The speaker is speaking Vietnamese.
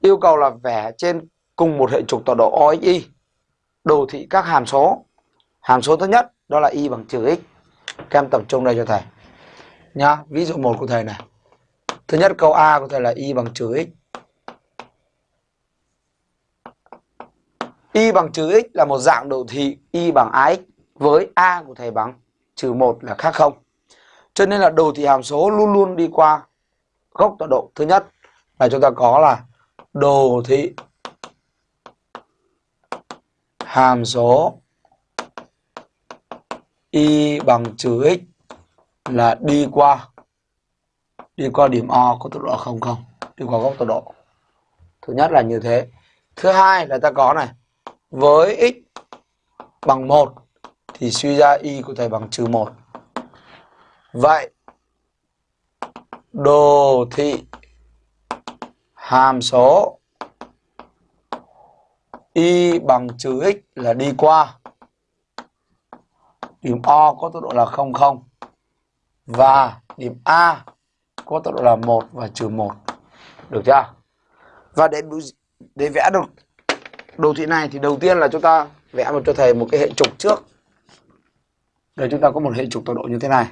yêu cầu là vẽ trên cùng một hệ trục tọa độ OXY đồ thị các hàm số. Hàm số thứ nhất đó là y bằng trừ x. Các em tập trung đây cho thầy. Nhá, ví dụ một của thầy này. Thứ nhất câu A của thầy là y bằng trừ x. y bằng trừ x là một dạng đồ thị y bằng ax với a của thầy bằng trừ 1 là khác không. Cho nên là đồ thị hàm số luôn luôn đi qua góc tọa độ. Thứ nhất là chúng ta có là đồ thị. Hàm số. Y bằng trừ x là đi qua. Đi qua điểm O có tọa độ không không? Đi qua góc tọa độ. Thứ nhất là như thế. Thứ hai là ta có này. Với x bằng 1 thì suy ra y có thể bằng trừ 1 vậy, đồ thị hàm số y bằng trừ x là đi qua điểm O có tốc độ là 0 0 và điểm A có tốc độ là 1 và trừ 1. Được chưa? Và để để vẽ được đồ thị này thì đầu tiên là chúng ta vẽ một cho thầy một cái hệ trục trước. Để chúng ta có một hệ trục tọa độ như thế này.